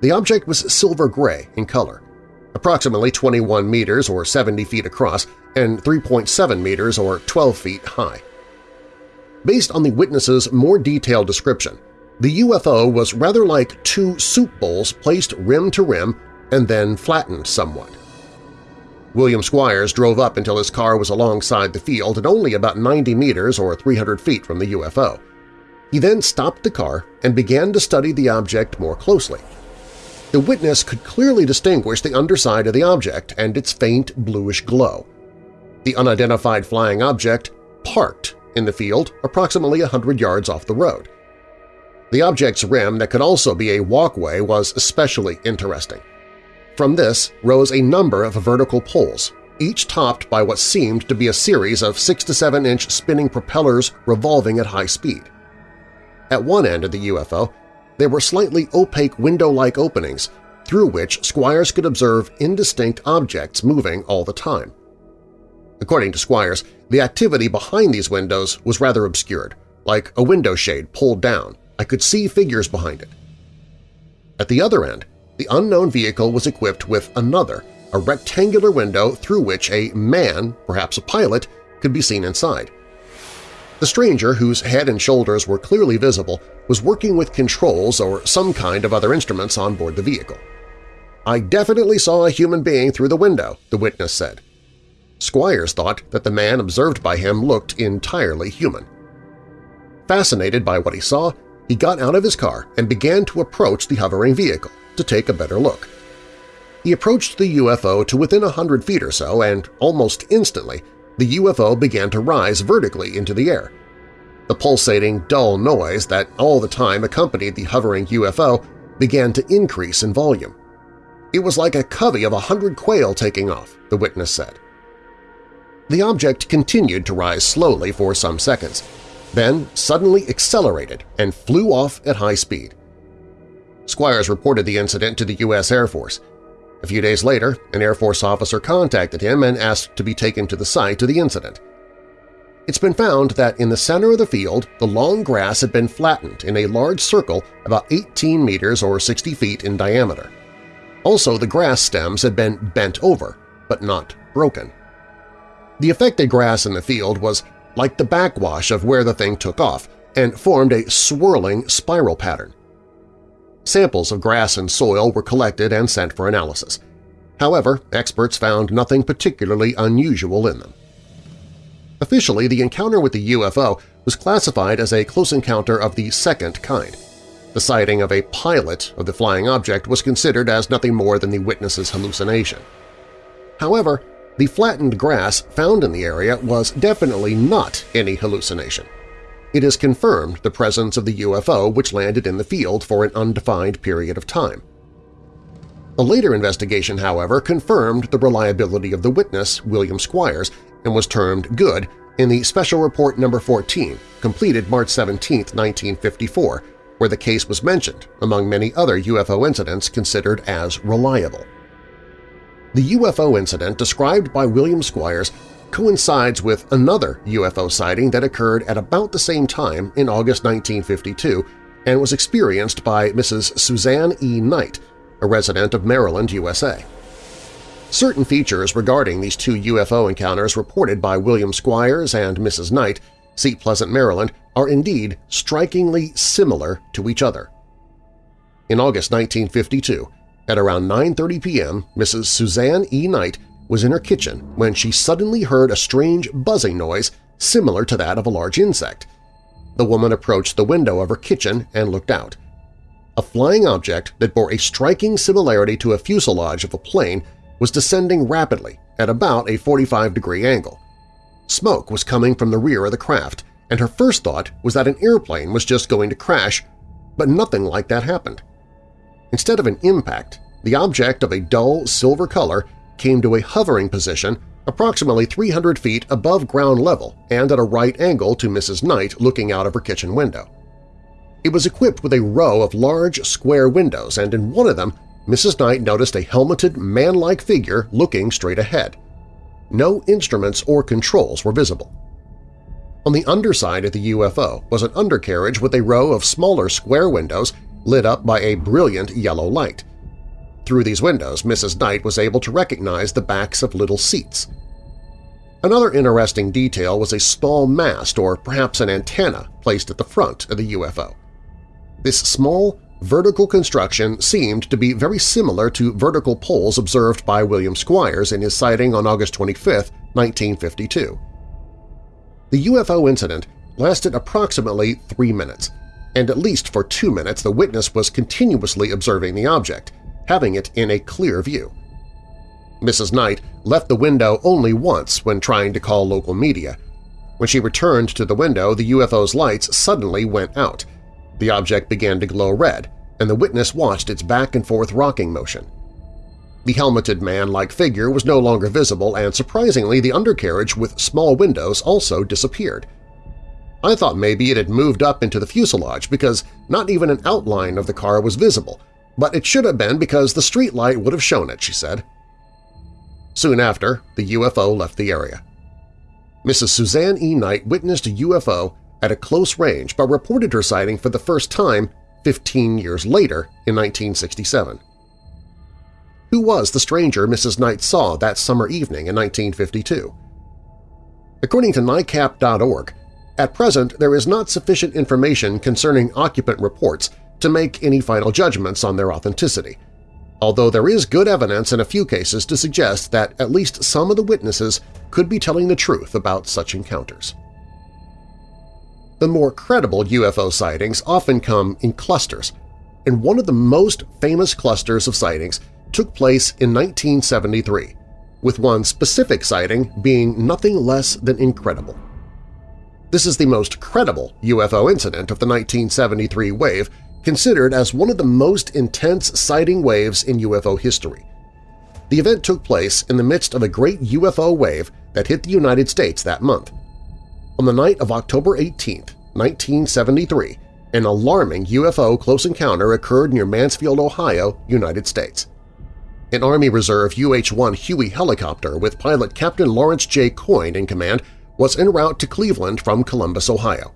The object was silver-gray in color, approximately 21 meters or 70 feet across and 3.7 meters or 12 feet high. Based on the witness's more detailed description, the UFO was rather like two soup bowls placed rim to rim and then flattened somewhat. William Squires drove up until his car was alongside the field and only about 90 meters or 300 feet from the UFO. He then stopped the car and began to study the object more closely. The witness could clearly distinguish the underside of the object and its faint bluish glow. The unidentified flying object parked in the field approximately hundred yards off the road. The object's rim that could also be a walkway was especially interesting. From this rose a number of vertical poles, each topped by what seemed to be a series of 6 to 7-inch spinning propellers revolving at high speed. At one end of the UFO, there were slightly opaque window-like openings through which Squires could observe indistinct objects moving all the time. According to Squires, the activity behind these windows was rather obscured, like a window shade pulled down. I could see figures behind it. At the other end, the unknown vehicle was equipped with another, a rectangular window through which a man, perhaps a pilot, could be seen inside. The stranger, whose head and shoulders were clearly visible, was working with controls or some kind of other instruments on board the vehicle. I definitely saw a human being through the window, the witness said. Squires thought that the man observed by him looked entirely human. Fascinated by what he saw, he got out of his car and began to approach the hovering vehicle to take a better look. He approached the UFO to within a hundred feet or so, and almost instantly the UFO began to rise vertically into the air. The pulsating, dull noise that all the time accompanied the hovering UFO began to increase in volume. It was like a covey of a hundred quail taking off, the witness said. The object continued to rise slowly for some seconds, then suddenly accelerated and flew off at high speed. Squires reported the incident to the U.S. Air Force. A few days later, an Air Force officer contacted him and asked to be taken to the site of the incident. It's been found that in the center of the field, the long grass had been flattened in a large circle about 18 meters or 60 feet in diameter. Also, the grass stems had been bent over, but not broken. The affected grass in the field was like the backwash of where the thing took off and formed a swirling spiral pattern. Samples of grass and soil were collected and sent for analysis. However, experts found nothing particularly unusual in them. Officially, the encounter with the UFO was classified as a close encounter of the second kind. The sighting of a pilot of the flying object was considered as nothing more than the witness's hallucination. However, the flattened grass found in the area was definitely not any hallucination it has confirmed the presence of the UFO which landed in the field for an undefined period of time. A later investigation, however, confirmed the reliability of the witness, William Squires, and was termed good in the Special Report No. 14, completed March 17, 1954, where the case was mentioned, among many other UFO incidents considered as reliable. The UFO incident described by William Squires coincides with another UFO sighting that occurred at about the same time in August 1952 and was experienced by Mrs. Suzanne E. Knight, a resident of Maryland, USA. Certain features regarding these two UFO encounters reported by William Squires and Mrs. Knight, Seat Pleasant, Maryland, are indeed strikingly similar to each other. In August 1952, at around 9.30 p.m., Mrs. Suzanne E. Knight was in her kitchen when she suddenly heard a strange buzzing noise similar to that of a large insect. The woman approached the window of her kitchen and looked out. A flying object that bore a striking similarity to a fuselage of a plane was descending rapidly at about a 45-degree angle. Smoke was coming from the rear of the craft, and her first thought was that an airplane was just going to crash, but nothing like that happened. Instead of an impact, the object of a dull silver color came to a hovering position approximately 300 feet above ground level and at a right angle to Mrs. Knight looking out of her kitchen window. It was equipped with a row of large square windows, and in one of them Mrs. Knight noticed a helmeted, man-like figure looking straight ahead. No instruments or controls were visible. On the underside of the UFO was an undercarriage with a row of smaller square windows lit up by a brilliant yellow light. Through these windows, Mrs. Knight was able to recognize the backs of little seats. Another interesting detail was a small mast or perhaps an antenna placed at the front of the UFO. This small, vertical construction seemed to be very similar to vertical poles observed by William Squires in his sighting on August 25, 1952. The UFO incident lasted approximately three minutes, and at least for two minutes the witness was continuously observing the object, having it in a clear view. Mrs. Knight left the window only once when trying to call local media. When she returned to the window, the UFO's lights suddenly went out. The object began to glow red, and the witness watched its back-and-forth rocking motion. The helmeted man-like figure was no longer visible, and surprisingly the undercarriage with small windows also disappeared. I thought maybe it had moved up into the fuselage because not even an outline of the car was visible, but it should have been because the street light would have shown it, she said. Soon after, the UFO left the area. Mrs. Suzanne E. Knight witnessed a UFO at a close range but reported her sighting for the first time 15 years later in 1967. Who was the stranger Mrs. Knight saw that summer evening in 1952? According to NICAP.org, at present there is not sufficient information concerning occupant reports to make any final judgments on their authenticity, although there is good evidence in a few cases to suggest that at least some of the witnesses could be telling the truth about such encounters. The more credible UFO sightings often come in clusters, and one of the most famous clusters of sightings took place in 1973, with one specific sighting being nothing less than incredible. This is the most credible UFO incident of the 1973 wave, considered as one of the most intense sighting waves in UFO history. The event took place in the midst of a great UFO wave that hit the United States that month. On the night of October 18, 1973, an alarming UFO close encounter occurred near Mansfield, Ohio, United States. An Army Reserve UH-1 Huey helicopter with pilot Captain Lawrence J. Coyne in command was en route to Cleveland from Columbus, Ohio.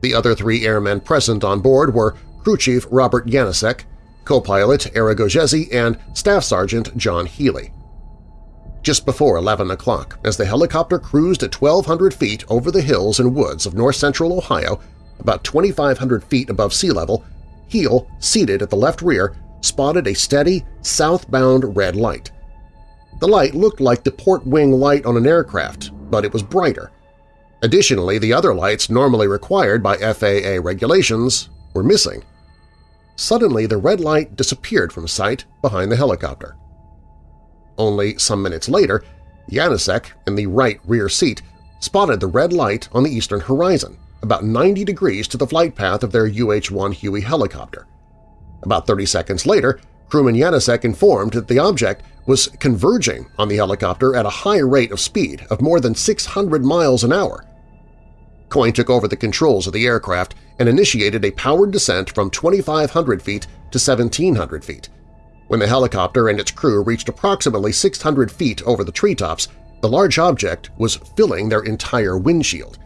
The other three airmen present on board were Crew Chief Robert Yanosek, co-pilot Gogesi, and Staff Sergeant John Healey just before 11 o'clock as the helicopter cruised at 1,200 feet over the hills and woods of north-central Ohio, about 2,500 feet above sea level, Heal, seated at the left rear, spotted a steady, southbound red light. The light looked like the port wing light on an aircraft, but it was brighter. Additionally, the other lights normally required by FAA regulations were missing. Suddenly, the red light disappeared from sight behind the helicopter. Only some minutes later, Yanosek, in the right rear seat, spotted the red light on the eastern horizon, about 90 degrees to the flight path of their UH-1 Huey helicopter. About 30 seconds later, crewman Yanosek informed that the object was converging on the helicopter at a high rate of speed of more than 600 miles an hour. Coyne took over the controls of the aircraft and initiated a powered descent from 2,500 feet to 1,700 feet. When the helicopter and its crew reached approximately 600 feet over the treetops, the large object was filling their entire windshield.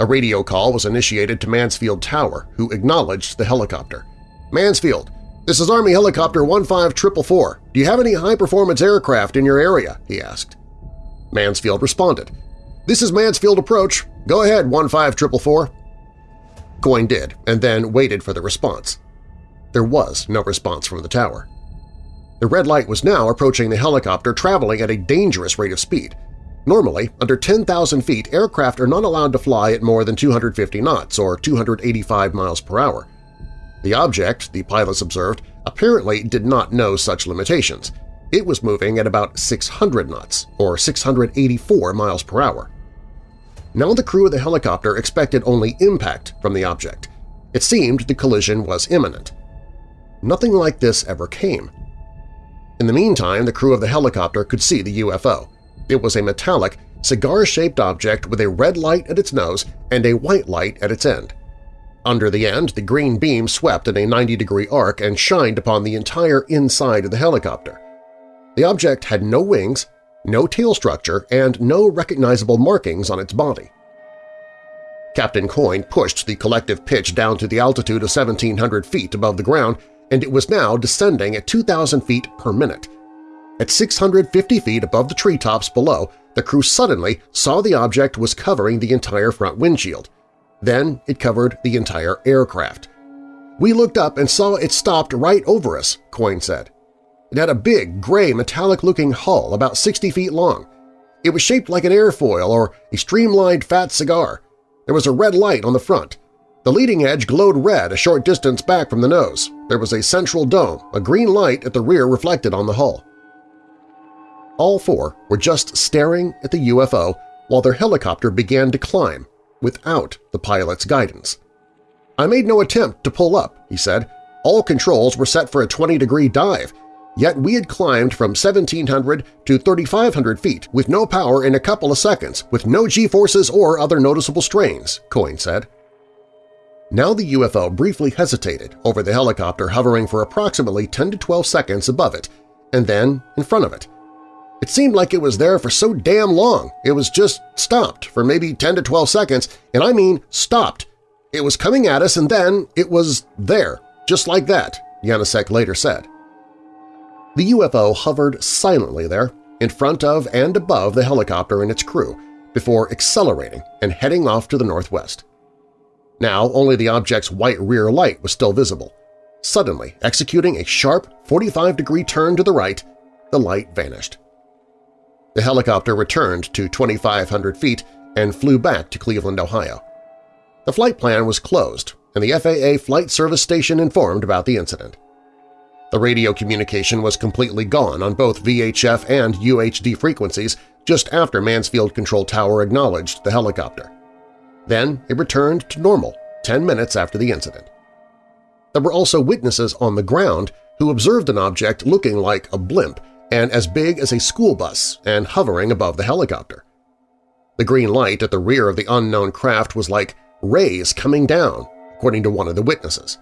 A radio call was initiated to Mansfield Tower, who acknowledged the helicopter. Mansfield, this is Army Helicopter 15444. Do you have any high-performance aircraft in your area? he asked. Mansfield responded, This is Mansfield Approach. Go ahead, 15444. Coyne did, and then waited for the response. there was no response from the tower. The red light was now approaching the helicopter traveling at a dangerous rate of speed. Normally, under 10,000 feet, aircraft are not allowed to fly at more than 250 knots or 285 miles per hour. The object, the pilots observed, apparently did not know such limitations. It was moving at about 600 knots, or 684 miles per hour. Now the crew of the helicopter expected only impact from the object. It seemed the collision was imminent. Nothing like this ever came. In the meantime, the crew of the helicopter could see the UFO. It was a metallic, cigar-shaped object with a red light at its nose and a white light at its end. Under the end, the green beam swept in a 90-degree arc and shined upon the entire inside of the helicopter. The object had no wings, no tail structure, and no recognizable markings on its body. Captain Coyne pushed the collective pitch down to the altitude of 1,700 feet above the ground, and it was now descending at 2,000 feet per minute. At 650 feet above the treetops below, the crew suddenly saw the object was covering the entire front windshield. Then it covered the entire aircraft. We looked up and saw it stopped right over us, Coyne said. It had a big, gray, metallic-looking hull about 60 feet long. It was shaped like an airfoil or a streamlined fat cigar. There was a red light on the front. The leading edge glowed red a short distance back from the nose. There was a central dome, a green light at the rear reflected on the hull. All four were just staring at the UFO while their helicopter began to climb, without the pilot's guidance. I made no attempt to pull up, he said. All controls were set for a 20-degree dive, yet we had climbed from 1,700 to 3,500 feet with no power in a couple of seconds, with no G-forces or other noticeable strains, Coyne said. Now the UFO briefly hesitated over the helicopter hovering for approximately 10 to 12 seconds above it, and then in front of it. It seemed like it was there for so damn long. It was just stopped for maybe 10 to 12 seconds, and I mean stopped. It was coming at us and then it was there, just like that, Yanosek later said. The UFO hovered silently there, in front of and above the helicopter and its crew, before accelerating and heading off to the northwest. Now only the object's white rear light was still visible. Suddenly, executing a sharp 45-degree turn to the right, the light vanished. The helicopter returned to 2,500 feet and flew back to Cleveland, Ohio. The flight plan was closed, and the FAA Flight Service Station informed about the incident. The radio communication was completely gone on both VHF and UHF frequencies just after Mansfield Control Tower acknowledged the helicopter. Then it returned to normal 10 minutes after the incident. There were also witnesses on the ground who observed an object looking like a blimp and as big as a school bus and hovering above the helicopter. The green light at the rear of the unknown craft was like rays coming down, according to one of the witnesses.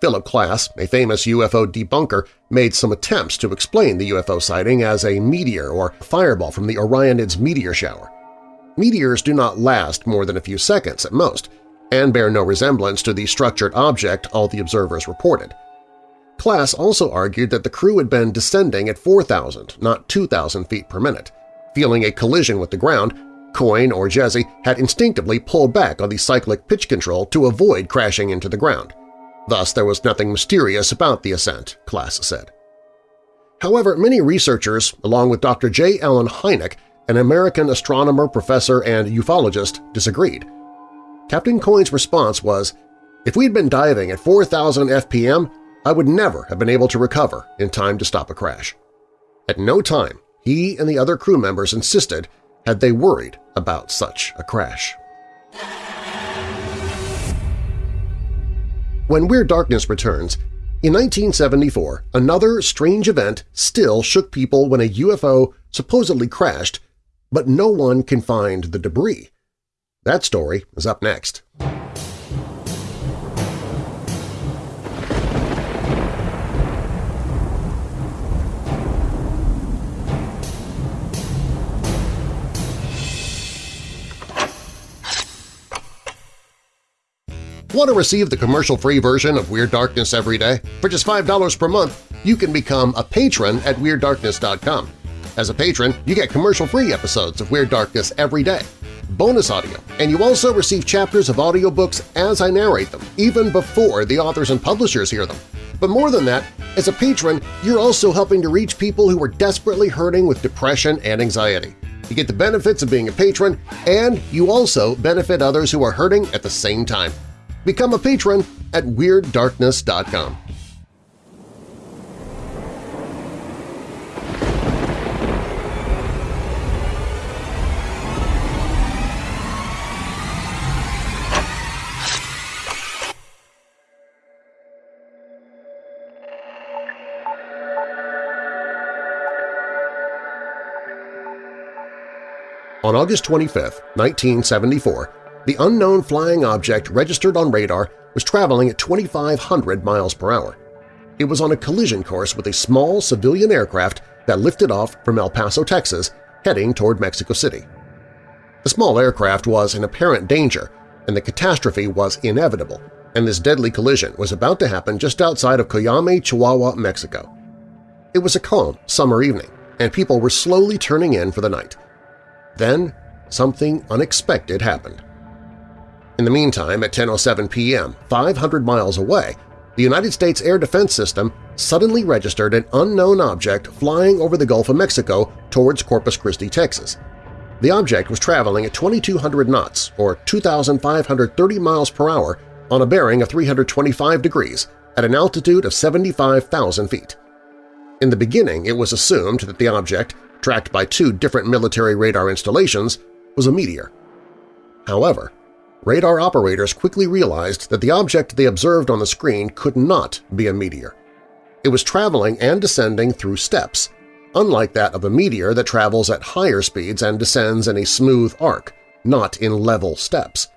Philip Klass, a famous UFO debunker, made some attempts to explain the UFO sighting as a meteor or fireball from the Orionids meteor shower. Meteors do not last more than a few seconds at most, and bear no resemblance to the structured object all the observers reported. Klass also argued that the crew had been descending at 4,000, not 2,000 feet per minute. Feeling a collision with the ground, Coyne or Jezzi had instinctively pulled back on the cyclic pitch control to avoid crashing into the ground. Thus there was nothing mysterious about the ascent, Klass said. However, many researchers, along with Dr. J. Allen Hynek, an American astronomer, professor, and ufologist, disagreed. Captain Coyne's response was, if we'd been diving at 4,000 FPM, I would never have been able to recover in time to stop a crash. At no time he and the other crew members insisted had they worried about such a crash. When Weird Darkness returns, in 1974, another strange event still shook people when a UFO supposedly crashed, but no one can find the debris. That story is up next. Want to receive the commercial-free version of Weird Darkness every day? For just $5 per month, you can become a patron at WeirdDarkness.com. As a patron, you get commercial-free episodes of Weird Darkness every day. bonus audio, and you also receive chapters of audiobooks as I narrate them, even before the authors and publishers hear them. But more than that, as a patron, you're also helping to reach people who are desperately hurting with depression and anxiety. You get the benefits of being a patron, and you also benefit others who are hurting at the same time. Become a patron at WeirdDarkness.com. On August 25, 1974, the unknown flying object registered on radar was traveling at 2,500 miles per hour. It was on a collision course with a small civilian aircraft that lifted off from El Paso, Texas, heading toward Mexico City. The small aircraft was in apparent danger, and the catastrophe was inevitable, and this deadly collision was about to happen just outside of Coyame, Chihuahua, Mexico. It was a calm summer evening, and people were slowly turning in for the night. Then something unexpected happened. In the meantime, at 10.07 p.m., 500 miles away, the United States Air Defense System suddenly registered an unknown object flying over the Gulf of Mexico towards Corpus Christi, Texas. The object was traveling at 2,200 knots, or 2,530 miles per hour, on a bearing of 325 degrees at an altitude of 75,000 feet. In the beginning, it was assumed that the object tracked by two different military radar installations, was a meteor. However, radar operators quickly realized that the object they observed on the screen could not be a meteor. It was traveling and descending through steps, unlike that of a meteor that travels at higher speeds and descends in a smooth arc, not in level steps.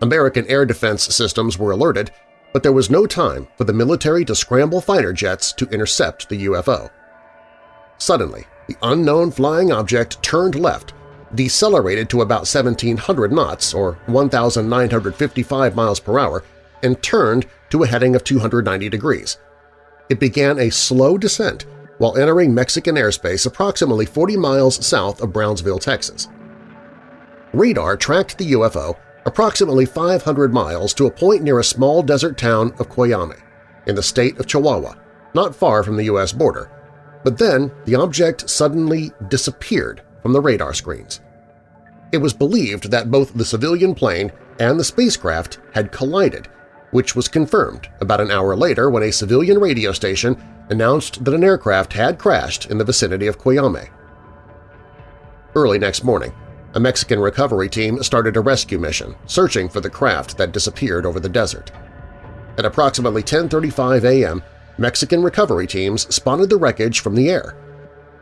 American air defense systems were alerted, but there was no time for the military to scramble fighter jets to intercept the UFO. Suddenly, the unknown flying object turned left, decelerated to about 1,700 knots or 1,955 miles per hour, and turned to a heading of 290 degrees. It began a slow descent while entering Mexican airspace approximately 40 miles south of Brownsville, Texas. Radar tracked the UFO approximately 500 miles to a point near a small desert town of Coyame, in the state of Chihuahua, not far from the U.S. border, but then the object suddenly disappeared from the radar screens. It was believed that both the civilian plane and the spacecraft had collided, which was confirmed about an hour later when a civilian radio station announced that an aircraft had crashed in the vicinity of Coyame. Early next morning, a Mexican recovery team started a rescue mission searching for the craft that disappeared over the desert. At approximately 10.35 a.m., Mexican recovery teams spotted the wreckage from the air.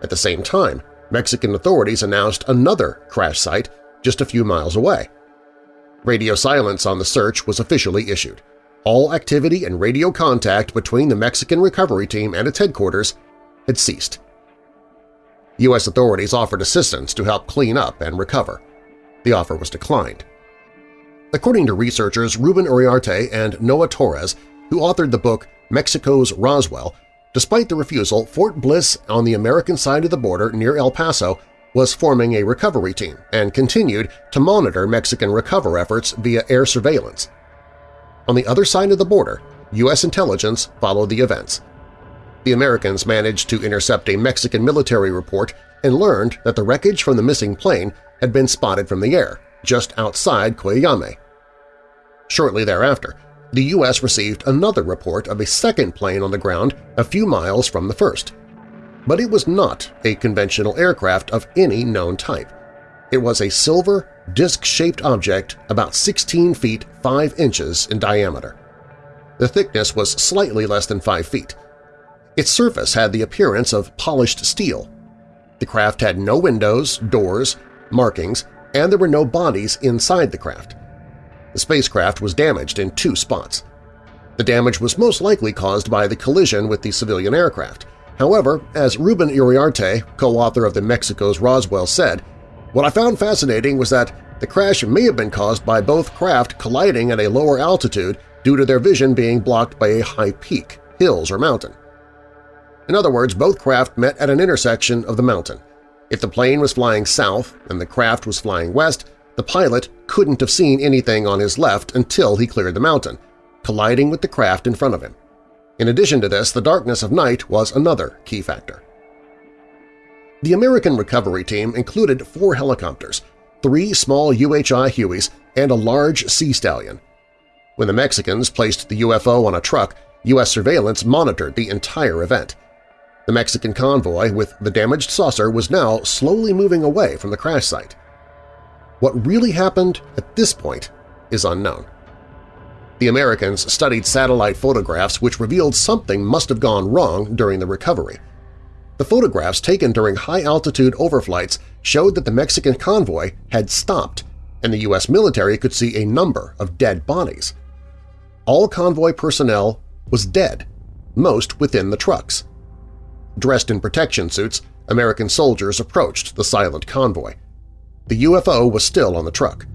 At the same time, Mexican authorities announced another crash site just a few miles away. Radio silence on the search was officially issued. All activity and radio contact between the Mexican recovery team and its headquarters had ceased. U.S. authorities offered assistance to help clean up and recover. The offer was declined. According to researchers Ruben Uriarte and Noah Torres, who authored the book Mexico's Roswell, despite the refusal, Fort Bliss on the American side of the border near El Paso was forming a recovery team and continued to monitor Mexican recovery efforts via air surveillance. On the other side of the border, U.S. intelligence followed the events. The Americans managed to intercept a Mexican military report and learned that the wreckage from the missing plane had been spotted from the air, just outside Coyame. Shortly thereafter, the U.S. received another report of a second plane on the ground a few miles from the first. But it was not a conventional aircraft of any known type. It was a silver, disc-shaped object about 16 feet 5 inches in diameter. The thickness was slightly less than 5 feet. Its surface had the appearance of polished steel. The craft had no windows, doors, markings, and there were no bodies inside the craft. The spacecraft was damaged in two spots. The damage was most likely caused by the collision with the civilian aircraft. However, as Ruben Uriarte, co-author of the Mexico's Roswell, said, what I found fascinating was that the crash may have been caused by both craft colliding at a lower altitude due to their vision being blocked by a high peak, hills, or mountain. In other words, both craft met at an intersection of the mountain. If the plane was flying south and the craft was flying west, the pilot couldn't have seen anything on his left until he cleared the mountain, colliding with the craft in front of him. In addition to this, the darkness of night was another key factor. The American recovery team included four helicopters, three small UH-1 Hueys, and a large Sea Stallion. When the Mexicans placed the UFO on a truck, U.S. surveillance monitored the entire event. The Mexican convoy with the damaged saucer was now slowly moving away from the crash site. What really happened at this point is unknown. The Americans studied satellite photographs which revealed something must have gone wrong during the recovery. The photographs taken during high-altitude overflights showed that the Mexican convoy had stopped and the U.S. military could see a number of dead bodies. All convoy personnel was dead, most within the trucks. Dressed in protection suits, American soldiers approached the silent convoy. The UFO was still on the truck.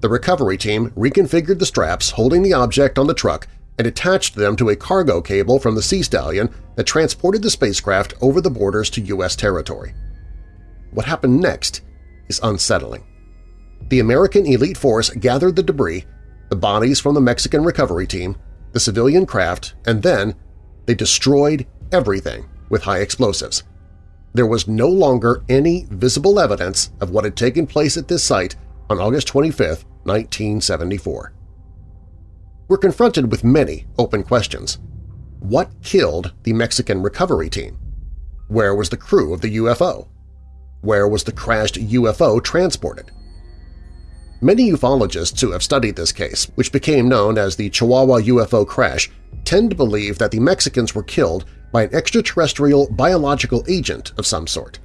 The recovery team reconfigured the straps holding the object on the truck and attached them to a cargo cable from the Sea Stallion that transported the spacecraft over the borders to U.S. territory. What happened next is unsettling. The American elite force gathered the debris, the bodies from the Mexican recovery team, the civilian craft, and then they destroyed everything with high explosives. There was no longer any visible evidence of what had taken place at this site on August 25, 1974. We're confronted with many open questions. What killed the Mexican recovery team? Where was the crew of the UFO? Where was the crashed UFO transported? Many ufologists who have studied this case, which became known as the Chihuahua UFO crash, tend to believe that the Mexicans were killed by an extraterrestrial biological agent of some sort.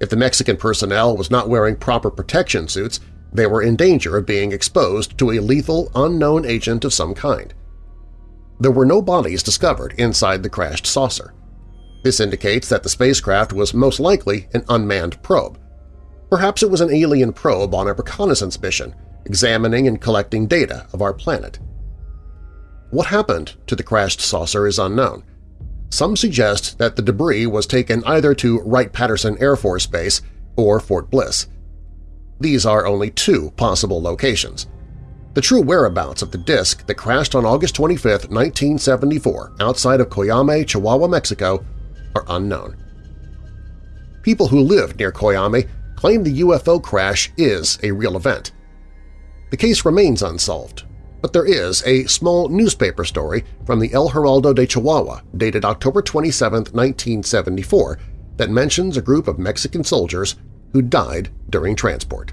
If the Mexican personnel was not wearing proper protection suits, they were in danger of being exposed to a lethal, unknown agent of some kind. There were no bodies discovered inside the crashed saucer. This indicates that the spacecraft was most likely an unmanned probe. Perhaps it was an alien probe on a reconnaissance mission, examining and collecting data of our planet. What happened to the crashed saucer is unknown. Some suggest that the debris was taken either to Wright-Patterson Air Force Base or Fort Bliss. These are only two possible locations. The true whereabouts of the disk that crashed on August 25, 1974 outside of Coyame, Chihuahua, Mexico are unknown. People who live near Coyame claim the UFO crash is a real event. The case remains unsolved, but there is a small newspaper story from the El Heraldo de Chihuahua dated October 27, 1974 that mentions a group of Mexican soldiers who died during transport.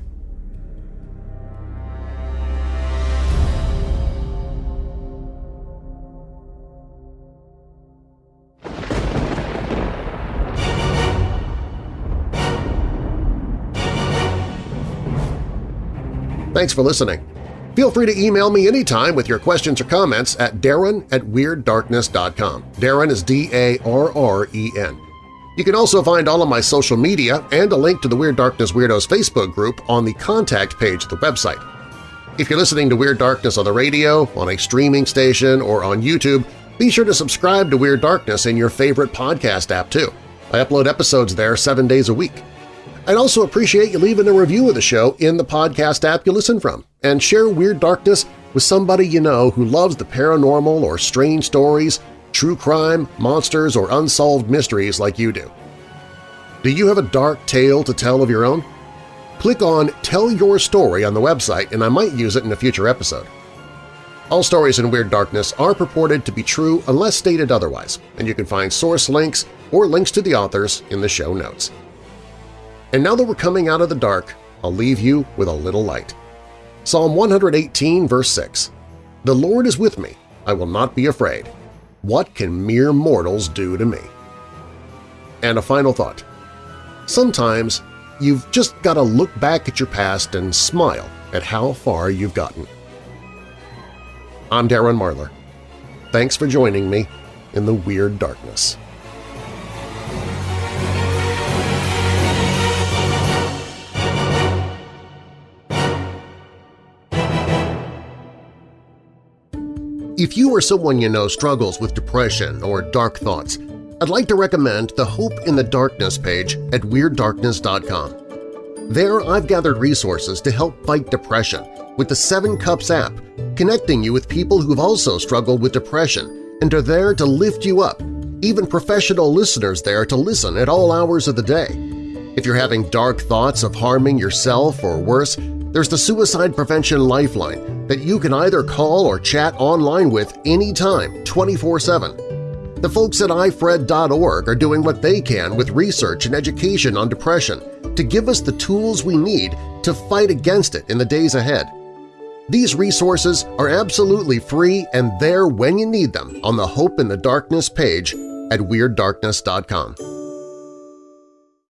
Thanks for listening. Feel free to email me anytime with your questions or comments at darren at WeirdDarkness.com. Darren is D-A-R-R-E-N. You can also find all of my social media and a link to the Weird Darkness Weirdos Facebook group on the contact page of the website. If you're listening to Weird Darkness on the radio, on a streaming station, or on YouTube, be sure to subscribe to Weird Darkness in your favorite podcast app too. I upload episodes there seven days a week. I'd also appreciate you leaving a review of the show in the podcast app you listen from, and share Weird Darkness with somebody you know who loves the paranormal or strange stories true crime, monsters, or unsolved mysteries like you do. Do you have a dark tale to tell of your own? Click on Tell Your Story on the website and I might use it in a future episode. All stories in Weird Darkness are purported to be true unless stated otherwise, and you can find source links or links to the authors in the show notes. And now that we're coming out of the dark, I'll leave you with a little light. Psalm 118, verse 6, The Lord is with me, I will not be afraid. What can mere mortals do to me? And a final thought. Sometimes you've just got to look back at your past and smile at how far you've gotten. I'm Darren Marlar. Thanks for joining me in the Weird Darkness. If you or someone you know struggles with depression or dark thoughts, I'd like to recommend the Hope in the Darkness page at WeirdDarkness.com. There I've gathered resources to help fight depression with the Seven Cups app, connecting you with people who've also struggled with depression and are there to lift you up, even professional listeners there to listen at all hours of the day. If you're having dark thoughts of harming yourself or worse, there's the Suicide Prevention Lifeline that you can either call or chat online with anytime, 24-7. The folks at ifred.org are doing what they can with research and education on depression to give us the tools we need to fight against it in the days ahead. These resources are absolutely free and there when you need them on the Hope in the Darkness page at WeirdDarkness.com.